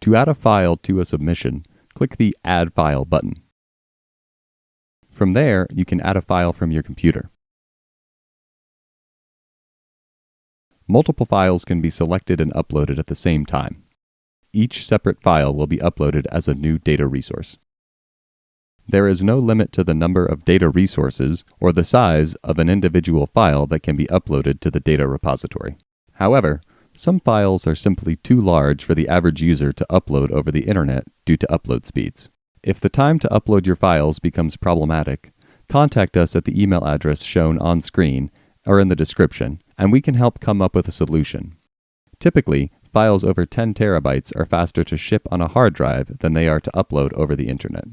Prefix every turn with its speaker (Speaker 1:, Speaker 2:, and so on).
Speaker 1: To add a file to a submission, click the Add File button. From there, you can add a file from your computer. Multiple files can be selected and uploaded at the same time. Each separate file will be uploaded as a new data resource. There is no limit to the number of data resources or the size of an individual file that can be uploaded to the data repository. However, some files are simply too large for the average user to upload over the internet due to upload speeds. If the time to upload your files becomes problematic, contact us at the email address shown on screen or in the description, and we can help come up with a solution. Typically, files over 10 terabytes are faster to ship on a hard drive than they are to upload over the internet.